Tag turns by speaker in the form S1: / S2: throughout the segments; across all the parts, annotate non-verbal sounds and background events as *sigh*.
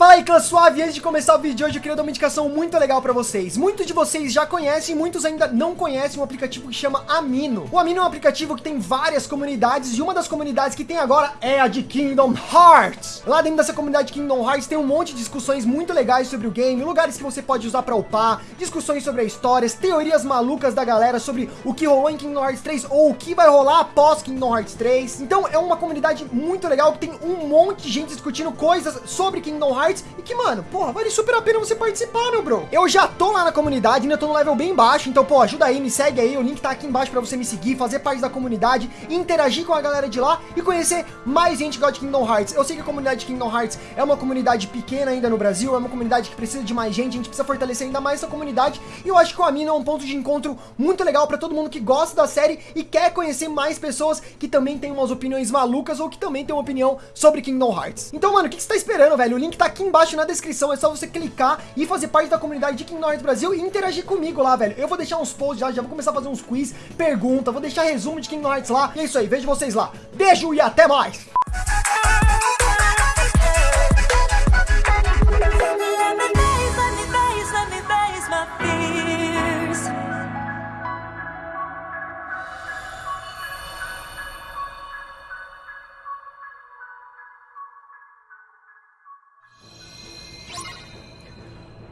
S1: Fala aí, clã suave! Antes de começar o vídeo de hoje, eu queria dar uma indicação muito legal pra vocês. Muitos de vocês já conhecem, muitos ainda não conhecem um aplicativo que chama Amino. O Amino é um aplicativo que tem várias comunidades e uma das comunidades que tem agora é a de Kingdom Hearts. Lá dentro dessa comunidade de Kingdom Hearts tem um monte de discussões muito legais sobre o game, lugares que você pode usar pra upar, discussões sobre a história, teorias malucas da galera sobre o que rolou em Kingdom Hearts 3 ou o que vai rolar após Kingdom Hearts 3. Então é uma comunidade muito legal que tem um monte de gente discutindo coisas sobre Kingdom Hearts e que, mano, porra, vale super a pena você participar, meu bro. Eu já tô lá na comunidade, ainda tô no level bem baixo, então, pô, ajuda aí, me segue aí, o link tá aqui embaixo pra você me seguir, fazer parte da comunidade, interagir com a galera de lá e conhecer mais gente que gosta de Kingdom Hearts. Eu sei que a comunidade de Kingdom Hearts é uma comunidade pequena ainda no Brasil, é uma comunidade que precisa de mais gente, a gente precisa fortalecer ainda mais essa comunidade, e eu acho que o Amino é um ponto de encontro muito legal pra todo mundo que gosta da série e quer conhecer mais pessoas que também tem umas opiniões malucas ou que também tem uma opinião sobre Kingdom Hearts. Então, mano, o que, que você tá esperando, velho? O link tá aqui aqui embaixo na descrição, é só você clicar e fazer parte da comunidade de Kingdom Hearts Brasil e interagir comigo lá, velho. Eu vou deixar uns posts já, já vou começar a fazer uns quiz, pergunta, vou deixar resumo de Kingdom Hearts lá. E é isso aí, vejo vocês lá. Beijo e até mais!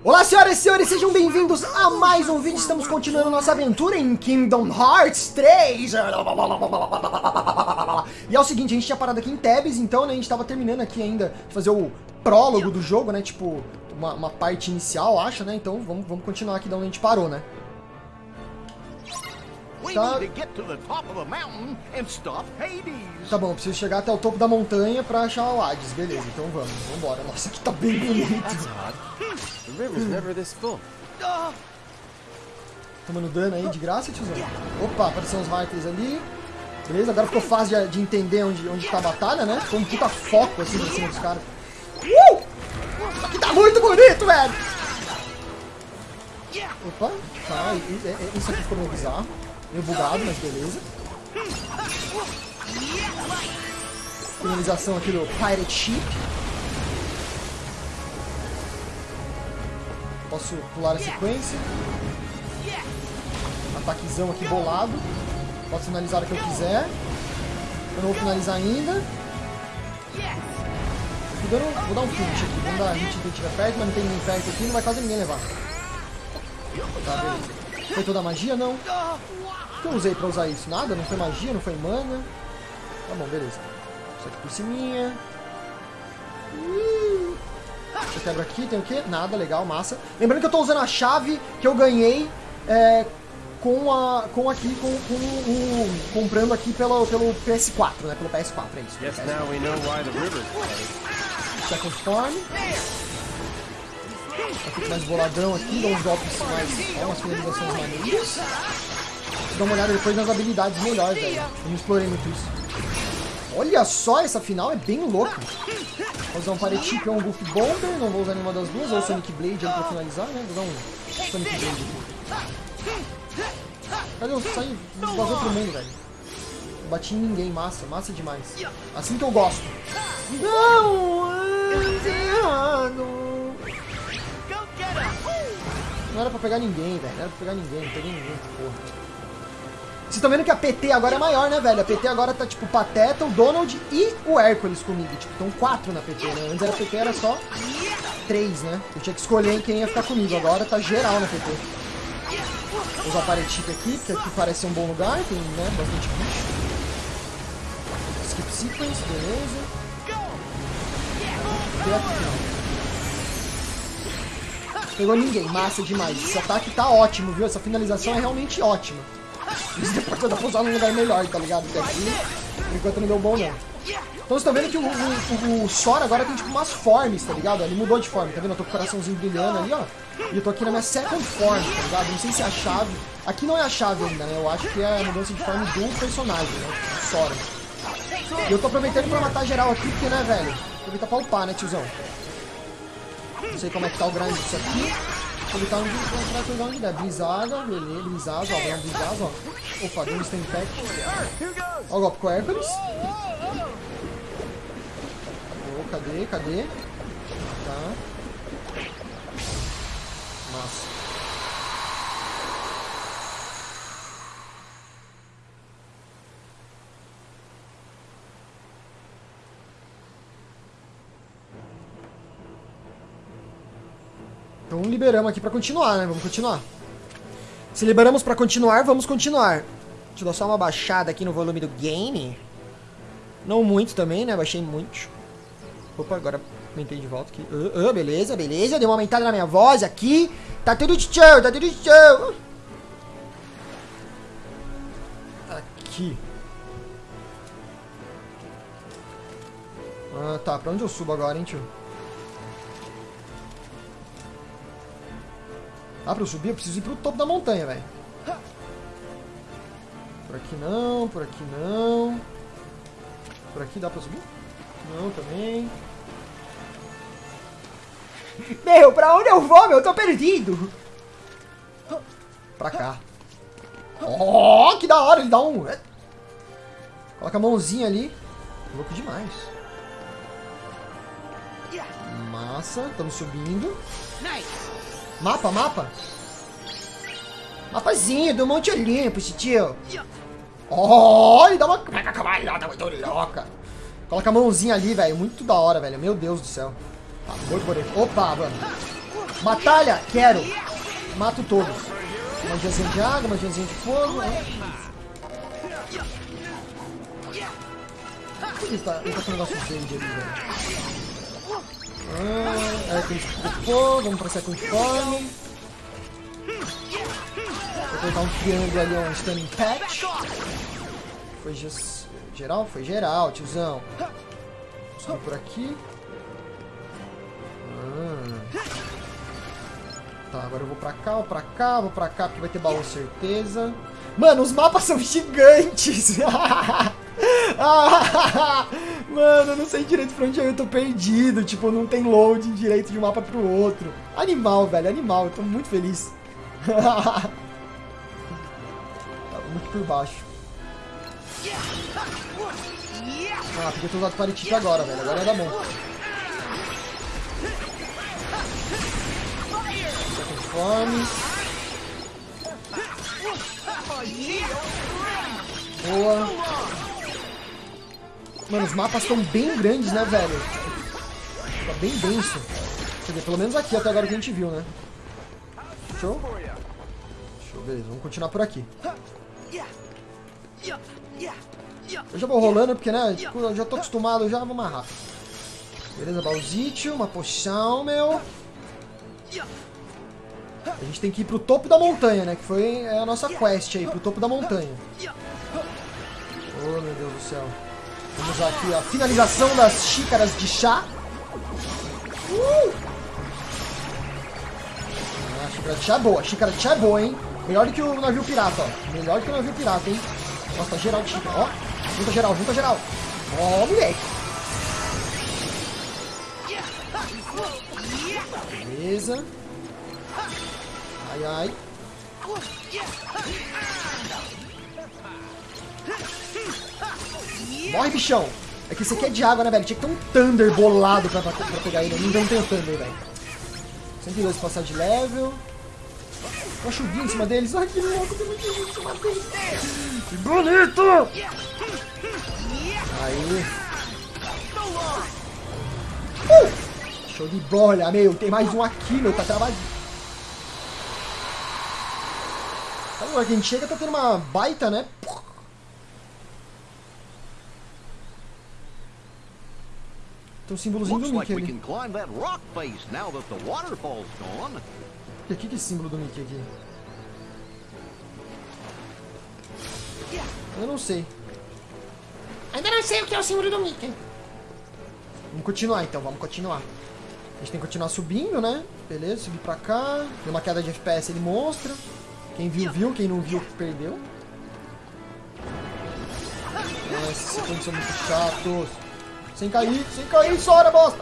S1: Olá, senhoras e senhores, sejam bem-vindos a mais um vídeo. Estamos continuando nossa aventura em Kingdom Hearts 3. E é o seguinte, a gente tinha parado aqui em Tebes, então, né, a gente tava terminando aqui ainda de fazer o prólogo do jogo, né, tipo, uma, uma parte inicial, acho, né, então vamos, vamos continuar aqui da onde a gente parou, né. Tá... tá bom, preciso chegar até o topo da montanha pra achar o Hades. Beleza, então vamos. Vamos embora. Nossa, aqui tá bem bonito. Tomando dano aí de graça, tiozão. Opa, apareceu uns markers ali. Beleza, agora ficou fácil de, de entender onde, onde tá a batalha, né? Ficou um puta foco assim pra cima dos caras. Uh! Aqui tá muito bonito, velho! Opa, tá, isso aqui ficou meio bizarro. Meio bugado, mas beleza. Finalização aqui do Pirate Ship. Posso pular a sequência. Ataquezão aqui bolado. Posso finalizar o que eu quiser. Eu não vou finalizar ainda. Dando, vou dar um finish aqui. Vamos dar hit quem estiver perto, mas não tem ninguém perto aqui. Não vai quase ninguém levar. Tá, beleza. Foi toda magia? Não. O que eu usei pra usar isso? Nada? Não foi magia? Não foi mana? Tá bom, beleza. Isso aqui por cima. Eu quebro aqui, tem o quê? Nada, legal, massa. Lembrando que eu tô usando a chave que eu ganhei é, com a com aqui, com, com o, comprando aqui pelo, pelo PS4, né? Pelo PS4, é isso. Yes, now we know Storm. Tá mais boladão aqui, dá uns golpes mais. Ó, umas finalizações maneiras. Dá uma olhada depois nas habilidades melhores, velho. Eu não explorei muito isso. Olha só, essa final é bem louca. Vou usar um Parade Chip ou um Goof Bomber, não vou usar nenhuma das duas, ou Sonic Blade ali pra finalizar, né? Vou usar um Sonic Blade aqui. Cadê o saí? Vazou pro mundo, velho. Bati em ninguém, massa, massa demais. Assim que eu gosto. Não, ande errado. Não era pra pegar ninguém, velho. Não era pra pegar ninguém, não peguei ninguém, porra. Vocês estão vendo que a PT agora é maior, né, velho? A PT agora tá, tipo, Pateta, o Donald e o Hércules comigo. Tipo, estão quatro na PT, né? Antes era PT, era só três, né? Eu tinha que escolher quem ia ficar comigo. Agora tá geral na PT. Vou usar a parede chip aqui, porque aqui parece um bom lugar. Tem, né, bastante bicho. Skip sequence, beleza. Até aqui, não. Pegou ninguém, massa demais. Esse ataque tá ótimo, viu? Essa finalização é realmente ótima. Isso depois pra usar num lugar melhor, tá ligado? Porque aqui, enquanto não deu bom, não. Então vocês estão vendo que o, o, o, Sora agora tem tipo umas formas, tá ligado? Ele mudou de forma, tá vendo? Eu tô com o coraçãozinho brilhando ali, ó. E eu tô aqui na minha second form, tá ligado? Não sei se é a chave. Aqui não é a chave ainda, né? Eu acho que é a mudança de forma do personagem, né? Do Sora. E eu tô aproveitando pra matar geral aqui, porque, né, velho? Aproveitar pra upar, né, tiozão? não sei como é que tá o grande disso aqui. Ele tá um contrato com o grande da Blizzada, beleza, Blizzada, ó, vem Blizzada, ó. Opa, deu um stand pack. Ó o golpe com o Hércules. Oh, cadê, cadê? Tá. Massa. Então liberamos aqui pra continuar, né? Vamos continuar. Se liberamos pra continuar, vamos continuar. Deixa eu dar só uma baixada aqui no volume do game. Não muito também, né? Baixei muito. Opa, agora aumentei de volta aqui. Uh, uh, beleza, beleza. Dei uma aumentada na minha voz aqui. Tá tudo show, tá tudo show. Aqui. Ah, tá. Pra onde eu subo agora, hein, tio? Ah, pra eu subir, eu preciso ir pro topo da montanha, velho. Por aqui não, por aqui não. Por aqui dá pra subir? Não, também. Meu, pra onde eu vou, meu? Eu tô perdido. Pra cá. Oh, que da hora, ele dá um... Coloca a mãozinha ali. Louco demais. Massa, estamos subindo. Mapa, mapa. Mapazinho do Monte Olimpo, tio. Oh, ele dá uma cavalhada muito louca. Coloca a mãozinha ali, velho. Muito da hora, velho. Meu Deus do céu. Tá, borboleta. Opa, mano. Batalha, quero. Mato todos. Magiazinha de água, magiazinha de fogo. Por que ele tá, ele tá com um negócio verde ali, velho? Ah, é, tem fogo, vamos pra com fome. Vou colocar um triângulo ali, um standing patch. Foi geral? Foi geral, tiozão. Subir por aqui. Ah. Tá, agora eu vou pra cá, vou pra cá, vou pra cá, porque vai ter baú certeza. Mano, os mapas são *laughs* gigantes! *laughs* Mano, eu não sei direito pra onde eu, tô perdido. Tipo, não tem load direito de um mapa pro outro. Animal, velho, animal. Eu tô muito feliz. *laughs* tá, muito por baixo. Ah, podia ter usado paretito agora, velho. Agora vai dar bom. Conforme. Boa. Mano, os mapas estão bem grandes, né, velho? Tá bem denso. Quer dizer, pelo menos aqui até agora que a gente viu, né? Show? Show, beleza. Vamos continuar por aqui. Eu já vou rolando porque, né, tipo, eu já tô acostumado já, vamos mais rápido. Beleza, baúzítio, uma poção, meu. A gente tem que ir pro topo da montanha, né, que foi a nossa quest aí, pro topo da montanha. Oh, meu Deus do céu. Vamos aqui a finalização das xícaras de chá. Uh! Ah, a xícara de chá é boa. Xícara de chá é boa, hein? Melhor do que o navio pirata, ó. Melhor do que o navio pirata, hein? Nossa, tá geral de xícara. Ó, junta geral, junta geral. Ó, moleque. Beleza. Ai, ai. Morre, bichão. É que esse aqui é de água, né, velho? Tinha que ter um Thunder bolado pra, pra, pegar ele. Não, não tem o Thunder, velho. 102 passar de level. Uma chuvinha em cima deles. Ai, que louco, tem muita gente em cima deles. Que bonito! Aí. Uh! Show de bola, meu. Tem mais um aqui, meu. Tá travadinho. Agora que a gente chega, tá tendo uma baita, né? Tem um símbolozinho do Mickey ali. E aqui que é símbolo do Mickey aqui? Eu não sei.
S2: Ainda não sei o que é o símbolo do Mickey.
S1: Vamos continuar então, vamos continuar. A gente tem que continuar subindo, né? Beleza, subir pra cá. Tem uma queda de FPS, ele mostra. Quem viu, viu. Quem não viu, perdeu. Nossa, esses segundos são muito chatos. Sem cair, sem cair, Sora, bosta!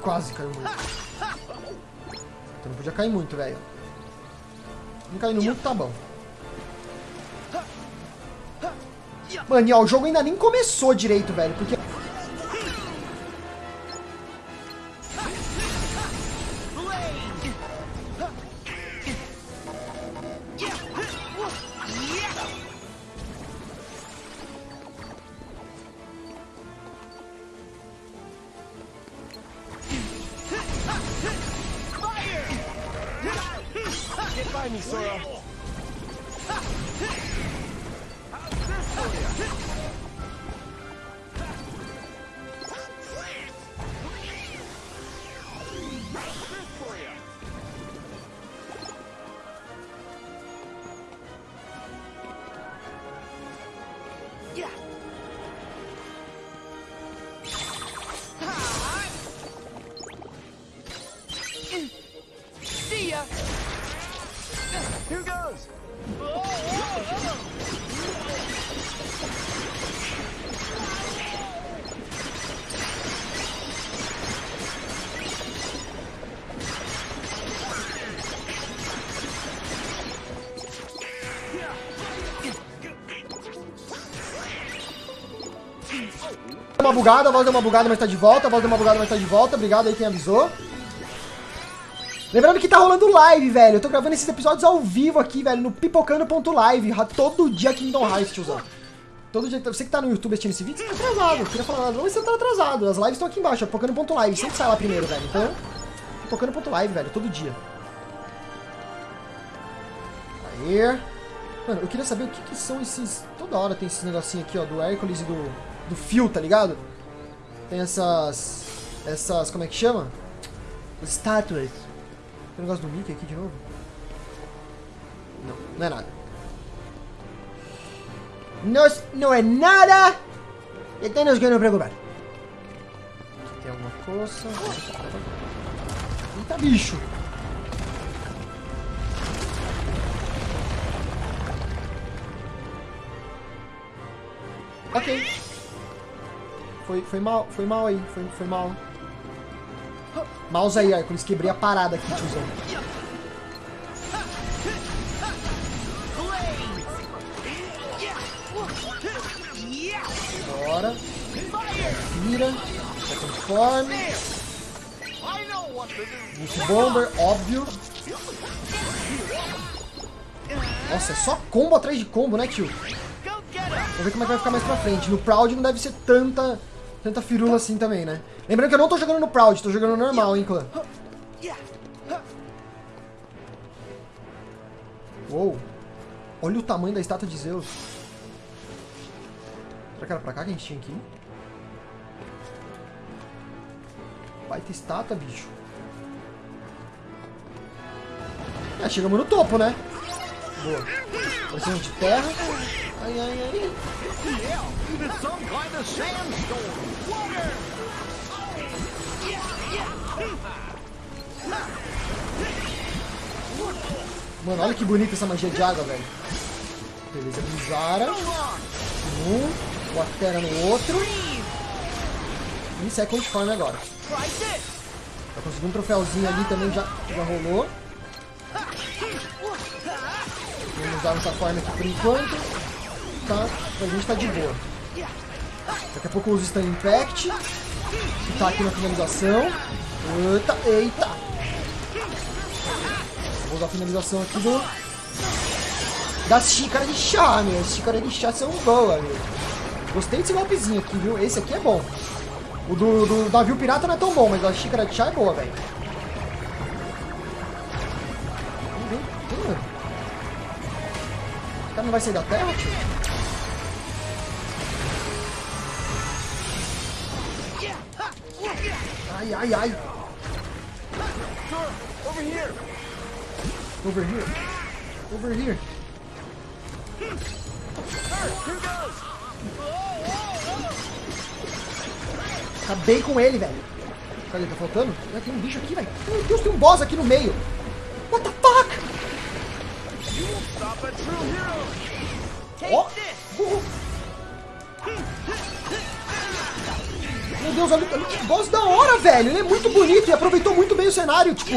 S1: Quase caiu muito. Então não podia cair muito, velho. Não caindo muito, tá bom. Mano, e ó, o jogo ainda nem começou direito, velho, porque... Deu uma bugada, a voz deu uma bugada, mas tá de volta. A voz deu uma bugada, mas tá de volta. Obrigado aí quem avisou. Lembrando que tá rolando live, velho. Eu tô gravando esses episódios ao vivo aqui, velho, no pipocando.live. Todo dia Kingdom Hearts, tiozão. Todo dia. Você que tá no YouTube assistindo esse vídeo, você tá atrasado. Eu queria falar nada, não, mas você tá atrasado. As lives estão aqui embaixo, pipocando.live. Sempre sai lá primeiro, velho. Então, pipocando.live, velho, todo dia. Aê. Mano, eu queria saber o que, que são esses. Toda hora tem esses negocinhos aqui, ó, do Hércules e do, do Fio, tá ligado? Tem essas. Essas. Como é que chama? Estátuas. Tem o negócio do Mickey aqui de novo? Não, não é nada. Não, não é nada! Então nos que nos preocupar. Aqui tem alguma coisa. Eita bicho! Ok. Foi, foi mal, foi mal aí, foi, foi mal. Mouse aí, Hércules, quebrei a parada aqui, tiozão. Bora. Vira. Já conforme. Multi Bomber, óbvio. Nossa, é só combo atrás de combo, né, tio? Vamos ver como é que vai ficar mais pra frente. No Proud não deve ser tanta, tanta firula assim também, né? Lembrando que eu não tô jogando no Proud, tô jogando no normal, hein, clã? Uou. Olha o tamanho da estátua de Zeus. Será que era pra cá que a gente tinha ir? Baita estátua, bicho. É, chegamos no topo, né? Boa. Pressão de terra. Ai, ai, ai.
S3: It's some kind of sandstorm. Water.
S1: Mano, olha que bonita essa magia de água, velho. Beleza, Bizarra. Um. Botera no outro. E Second Form agora. Já conseguiu um troféuzinho ali também, já, já rolou. Vamos usar essa forma aqui por enquanto. Tá, pra gente tá de boa. Daqui a pouco eu uso Stun Impact. Que tá aqui na finalização. Eita, eita. Vou usar a finalização aqui do... Das xícaras de chá, meu. As xícaras de chá são boas, meu. Gostei desse golpezinho aqui, viu? Esse aqui é bom. O do, do navio pirata não é tão bom, mas a xícara de chá é boa, velho. Vem. O cara não vai sair da terra, tio? Ai, ai, ai.
S3: Over here.
S1: Over here. Over here. Acabei com ele, velho. Cadê? Tá faltando? Ah, tem um bicho aqui, velho. Meu Deus, tem um boss aqui no meio. What the fuck? Ó. burro. Meu Deus, olha, olha que boss da hora, velho. Ele é muito bonito e aproveitou muito bem o cenário. Tipo,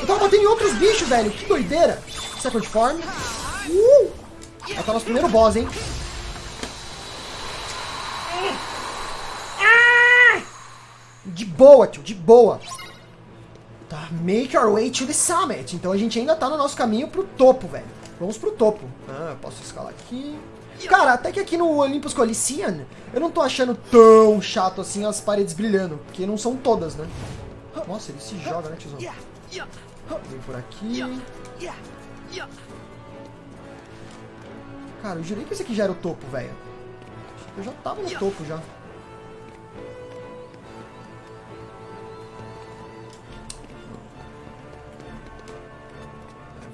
S1: eu tava batendo em outros bichos, velho. Que doideira. Second Form. Uh! Tá nosso primeiro boss, hein? De boa, tio, de boa. Tá, make our way to the summit. Então a gente ainda tá no nosso caminho pro topo, velho. Vamos pro topo. Ah, eu posso escalar aqui. Cara, até que aqui no Olympus Coliseum, eu não tô achando tão chato assim as paredes brilhando. Porque não são todas, né? Nossa, ele se joga, né, tiozão? Vem por aqui. Cara, eu jurei que esse aqui já era o topo, velho. Eu já tava no topo já.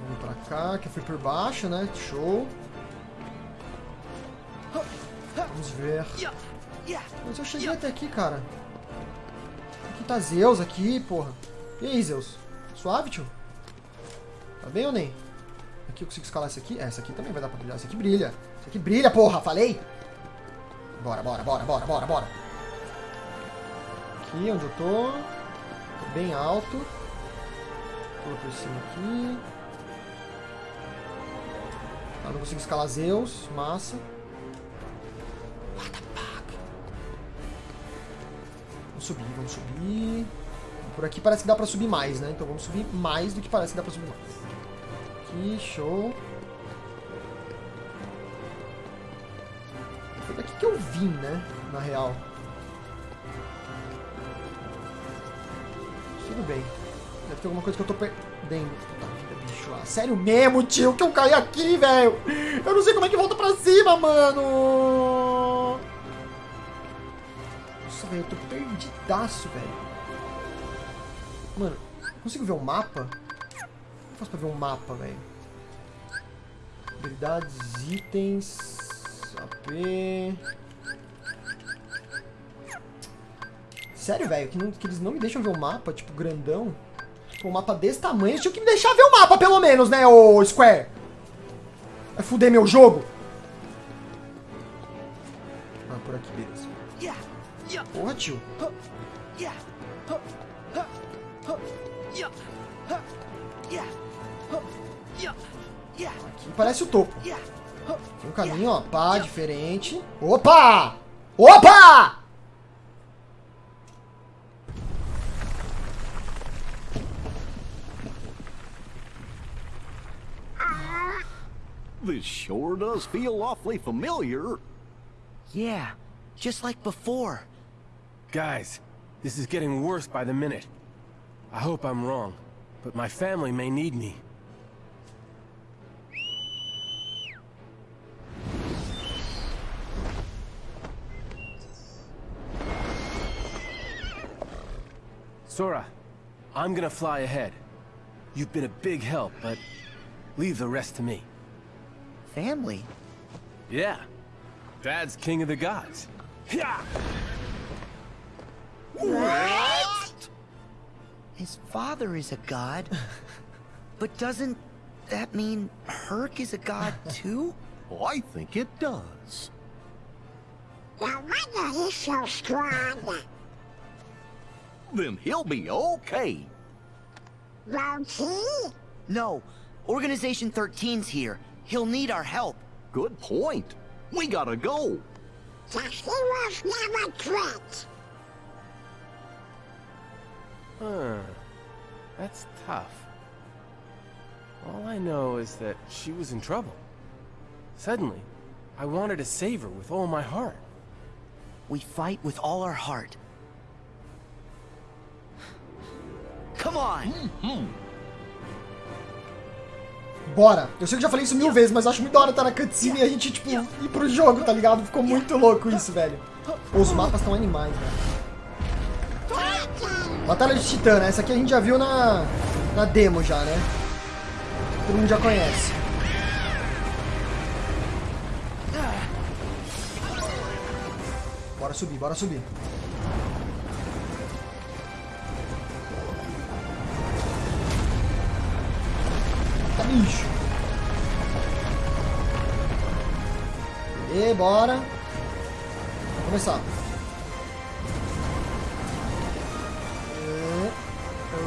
S1: Vamos pra cá, que eu fui por baixo, né? Show. Vamos ver. Mas eu cheguei até aqui, cara. Aqui tá Zeus aqui, porra. E aí, Zeus? Suave, tio? Tá bem ou nem? Aqui eu consigo escalar esse aqui? É, esse aqui também vai dar pra brilhar. Esse aqui brilha. Esse aqui brilha, porra. Falei? Bora, bora, bora, bora, bora, bora. Aqui onde eu tô. Tô bem alto. Pula por cima aqui. Ah, não consigo escalar Zeus. Massa. Vamos subir, vamos subir. Por aqui parece que dá pra subir mais, né? Então vamos subir mais do que parece que dá pra subir mais. Aqui, show. Foi daqui que eu vim, né? Na real. Tudo bem. Deve ter alguma coisa que eu tô perdendo. Puta vida, bicho lá. Sério mesmo, tio, que eu caí aqui, velho. Eu não sei como é que volta pra cima, mano. Nossa, velho, eu tô perdidaço, velho. Mano, consigo ver o um mapa? Como faço pra ver um mapa, velho? Habilidades, itens, AP... Sério, velho, que, que, eles não me deixam ver o mapa, tipo, grandão. Tipo, um mapa desse tamanho, eles tinham que me deixar ver o mapa, pelo menos, né, ô Square? Vai fuder meu jogo? Ah, por aqui, beleza. Porra, tio. Parece o topo. Tem um caminho, ó, pá, diferente. Opa! Opa!
S3: This sure does feel awfully familiar.
S4: Yeah, just like before.
S5: Guys, this is getting worse by the minute. I hope I'm wrong, but my family may need me. Sora, I'm gonna fly ahead. You've been a big help, but leave the rest to me.
S4: Family?
S5: Yeah. Dad's king of the gods. Yeah!
S4: What? His father is a god. *laughs* but doesn't that mean Herc is a god *laughs* too?
S3: Oh, I think it does.
S2: No wonder he's so strong.
S3: Then he'll be okay.
S2: Won't he?
S4: No, Organization 13's here. He'll need our help.
S3: Good point. We gotta go.
S2: Just heroes never quit.
S5: Huh. That's tough. All I know is that she was in trouble. Suddenly, I wanted to save her with all my heart.
S4: We fight with all our heart. Come on!
S1: Bora. Eu sei que já falei isso mil vezes, mas acho muito da hora estar na cutscene e a gente, tipo, ir pro jogo, tá ligado? Ficou muito louco isso, velho. Os mapas estão animais, velho. Batalha de Titã, né? Essa aqui a gente já viu na, na demo já, né? Todo mundo já conhece. Bora subir, bora subir. Bicho. E bora. Começar.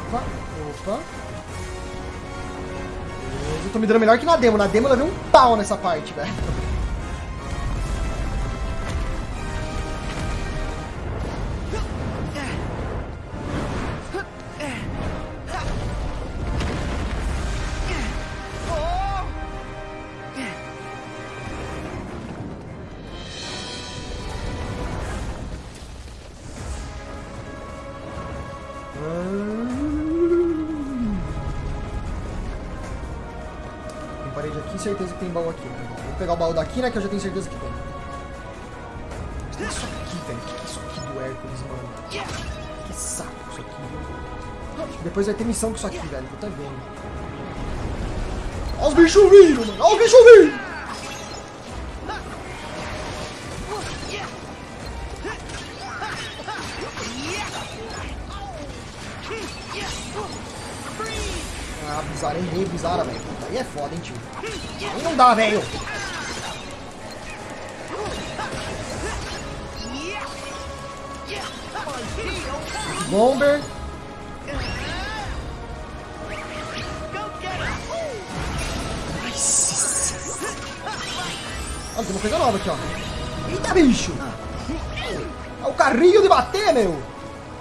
S1: Opa, opa. Eu tô me dando melhor que na demo. Na demo eu levei um pau nessa parte, velho. Tem parede aqui, certeza que tem baú aqui. Vou pegar o baú daqui, né? Que eu já tenho certeza que tem. Tem isso aqui, velho. O que é isso aqui do Hércules, mano? Que saco isso aqui, viu? Depois vai ter missão com isso aqui, velho. Tá vendo. Olha os bichos vindo, mano. Olha os bichos vindo. Dá, velho. Bomber. Olha, tem uma coisa nova aqui, ó. Eita, bicho! É o carrinho de bater, meu!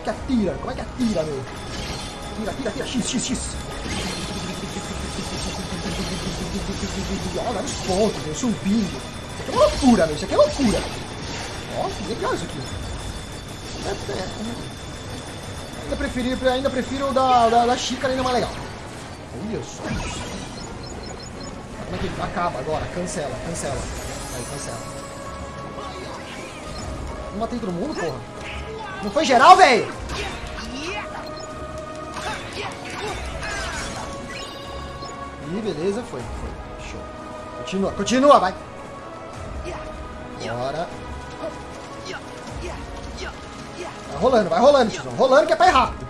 S1: Que atira? Como é que atira, meu? Tira, tira, tira, x, x, x. Olha, vários pontos, meu, subindo. Isso aqui é uma loucura, meu. Isso aqui é loucura. Ó, que legal isso aqui. É, é, Ainda prefiro, ainda prefiro o da, da, da xícara, ainda mais legal. Olha só isso. Como é que acaba agora? Cancela, cancela. Aí, cancela. Não matei todo mundo, porra? Não foi geral, velho? Ih, beleza, foi. Continua, continua, vai. Bora. Vai rolando, vai rolando, tio. Rolando que é pra ir rápido.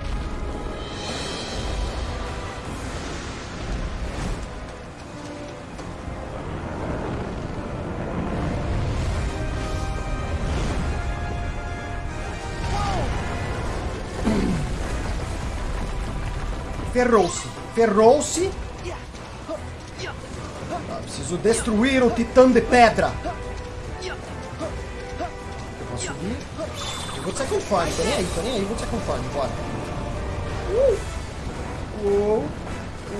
S1: Ferrou-se. Ferrou-se. Preciso destruir o Titã de Pedra. Eu posso subir? Eu vou te sacar conforme, Tô nem aí, tô nem aí, vou te sacar conforme, bora. Uh. Uou,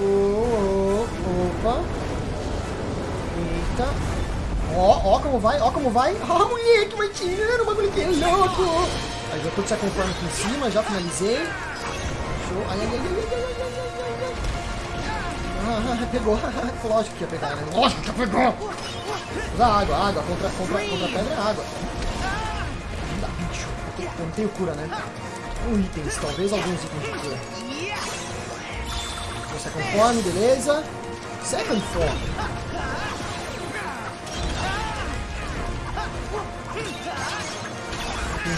S1: uou, opa. Eita. Ó, ó como vai, ó como vai. Ó, oh, moleque, vai tirando o bagulho que é louco. Aí já tô te sacar conforme aqui em cima, já finalizei. Show. Ai, ai, ai, ai, ai, ai, ai. Ah, pegou. Lógico que ia pegar, né? Lógico que ia pegar. Usa água, água. Contra, contra, contra pedra é água. Não dá, bicho. Eu não tenho cura, né? Um itens, talvez alguns itens de cura. Você conforme, beleza. Second form.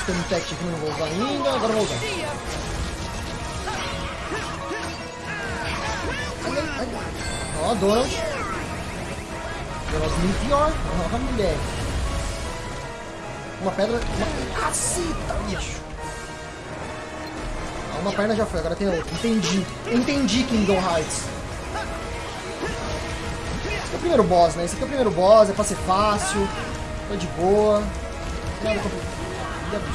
S1: Tem um Tech que não vou usar ainda, agora vou usar. Ó, Donald. Donald Meteor. Ó, mulher. Uma pedra. Uma... Caceta, bicho. Ah, uma perna já foi, agora tem outra. Entendi. Entendi Kingdom Hearts. Esse é o primeiro boss, né? Esse aqui é o primeiro boss, é pra ser fácil. Tô de boa. Nada complicado.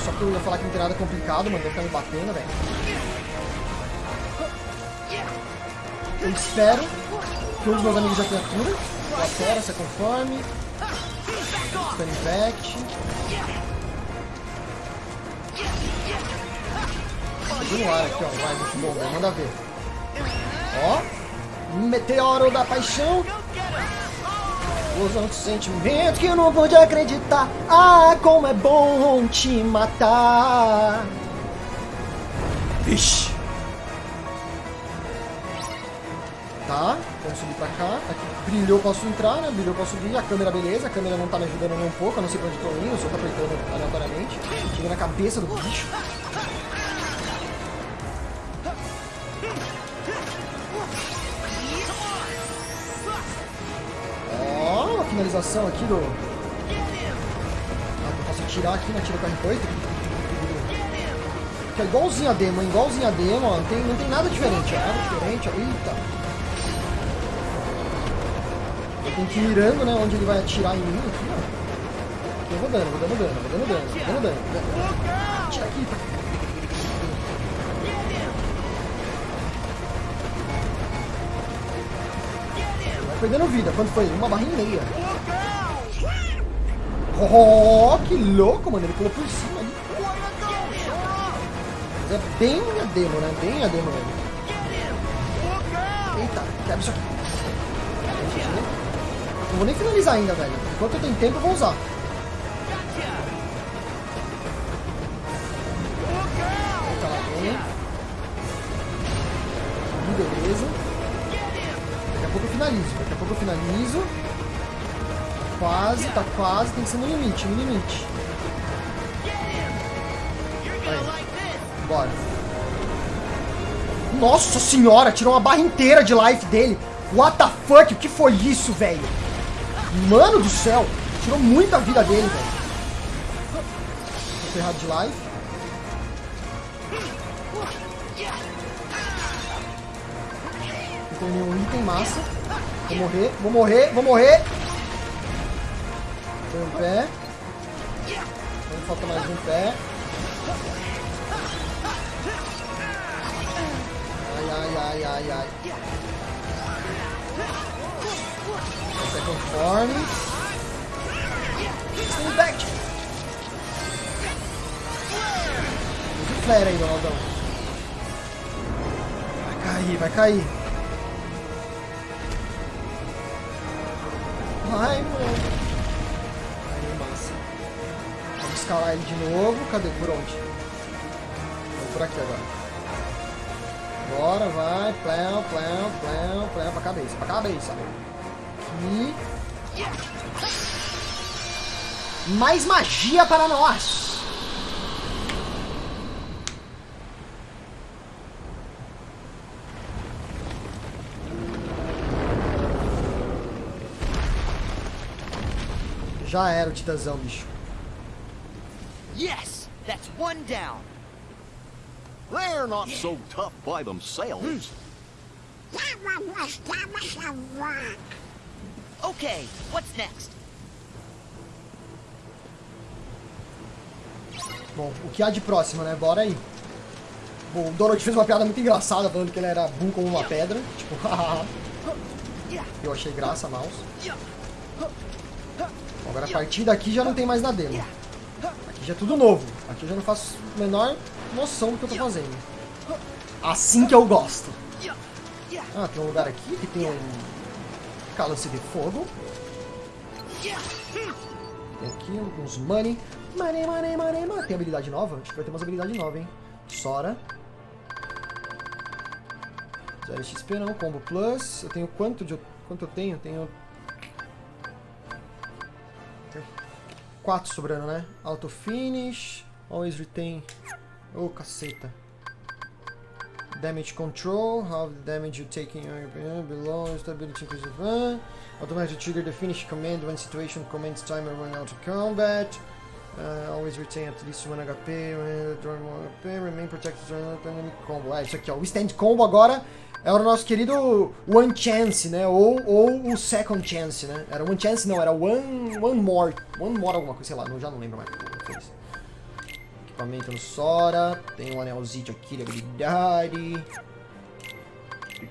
S1: Só que eu ia falar que não tem nada complicado, mano. Vai ficar me batendo, velho. Eu espero que um dos meus amigos já tenha cura. Batera, se conforme. Stun Impact. Tudo no ar aqui, ó. Vai, muito bom, vai, manda ver. Ó. Meteoro da paixão. Usando sentimento que eu não pude acreditar. Ah, como é bom te matar. Vixe. Tá, vamos subir pra cá. Aqui brilhou, posso entrar, né? Brilhou, posso subir. A câmera, beleza. A câmera não tá me ajudando nem um pouco. Eu não sei pra onde tô indo. Só tô apertando aleatoriamente. Chega na cabeça do bicho. Ó, a finalização aqui do... Ah, posso atirar aqui, né? Tira com a R8. Que é igualzinho a demo, igualzinho a demo, ó. Não tem, não tem nada diferente, ó. Nada diferente, ó. Eita. Eu que ir mirando, né? Onde ele vai atirar em mim aqui, ó. Eu vou dando, vou dando dano, vou dando dano, vou dando dano. Tira aqui, tá? Vai perdendo vida. Quanto foi? Uma barra e meia. Oh, que louco, mano. Ele pulou por cima ali. Mas é bem a demo, né? Bem a demo. Eita, quebra isso aqui. Vou nem finalizar ainda, velho. Enquanto eu tenho tempo, eu vou usar. Tá lá bem. Ih, beleza. Daqui a pouco eu finalizo. Daqui a pouco eu finalizo. Quase, tá quase. Tem que ser no limite, no limite. Aí. Bora. Nossa senhora, tirou uma barra inteira de life dele. What the fuck? O que foi isso, velho? Mano do céu. Tirou muita vida dele, velho. Tô ferrado de life. Não tem nenhum item massa. Vou morrer, vou morrer, vou morrer. Foi um pé. Então falta mais um pé. Ai, ai, ai, ai, ai. Form. Stand back. Flare aí, Donaldão. Vai cair, vai cair. Ai, mano. Aí, massa. Vamos escalar ele de novo. Cadê? Por onde? Vamos por aqui agora. Bora, vai. Plão, plão, plão, plão. Pra cabeça, pra cabeça. Mais magia para nós. Já era o titãzão, bicho.
S4: Yes! That's one down.
S3: They're not so tough by themselves.
S4: Okay, what's next?
S1: Bom, o que há de próximo, né? Bora aí. Bom, o Donald fez uma piada muito engraçada falando que ele era burro como uma pedra. Tipo, *laughs* haha. Eu achei graça, mouse. Bom, agora a partir daqui já não tem mais nada dele. Aqui já é tudo novo. Aqui eu já não faço a menor noção do que eu tô fazendo. Assim que eu gosto. Ah, tem um lugar aqui que tem um calance de fogo. Tem aqui uns money. Money, money, money, money. Tem habilidade nova? Acho que vai ter umas habilidades novas, hein? Sora. 0 XP não, combo plus. Eu tenho quanto de. Quanto eu tenho? Tenho. 4 sobrando, né? Auto finish. Always retain. Ô, oh, caceta. Damage control. How the damage you take in your below stability increases. Uh, automatically trigger the finish command when situation commands timer when out of combat. Uh, always retain at least 1 HP, draw 1 HP, remain protected from enemy combo. É, isso aqui, ó. O stand combo agora era o nosso querido One Chance, né? Ou, ou o Second Chance, né? Era One Chance, não, era One, one More. One More alguma coisa, sei lá, não, já não lembro mais. Equipamento no Sora. Tem um anelzinho aqui de habilidade.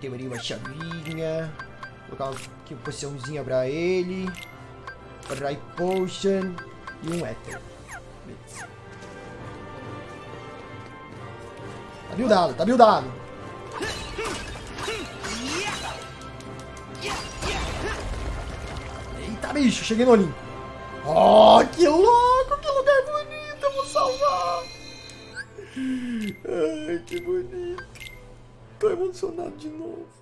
S1: Tem ali uma chavinha. Vou colocar aqui uma poçãozinha pra ele. Dry Potion. E um Ether. Beleza. Tá buildado, tá buildado. Eita, bicho, cheguei no Olimpo. Oh, que louco, que lugar eu salvar. Ai, que bonito. Tô emocionado de novo.